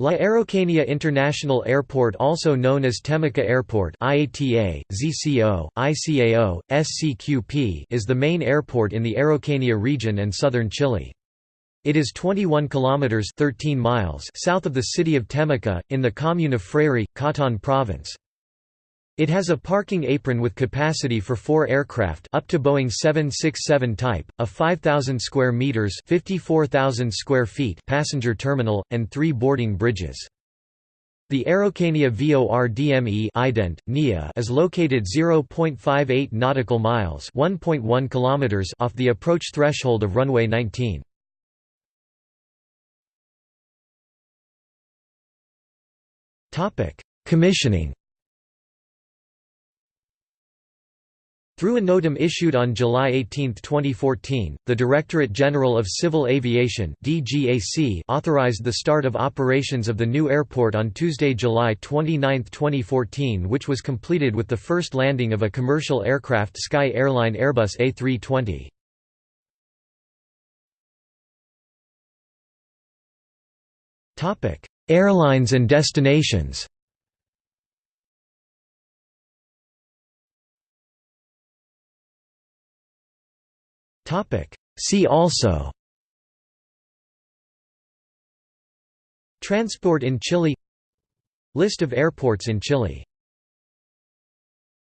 La Araucanía International Airport also known as Temuco Airport IATA, ZCO, ICAO, SCQP is the main airport in the Araucanía region and southern Chile. It is 21 kilometers 13 miles south of the city of Temuco in the commune of Freire, Cautín province. It has a parking apron with capacity for 4 aircraft up to Boeing 767 type, a 5000 square meters, 54,000 square feet passenger terminal and 3 boarding bridges. The Araucanía VORDME ident, NIA is located 0.58 nautical miles, 1.1 kilometers off the approach threshold of runway 19. Topic: Commissioning Through a NOTAM issued on July 18, 2014, the Directorate General of Civil Aviation authorized the start of operations of the new airport on Tuesday, July 29, 2014 which was completed with the first landing of a commercial aircraft Sky Airline Airbus A320. Airlines and destinations See also Transport in Chile List of airports in Chile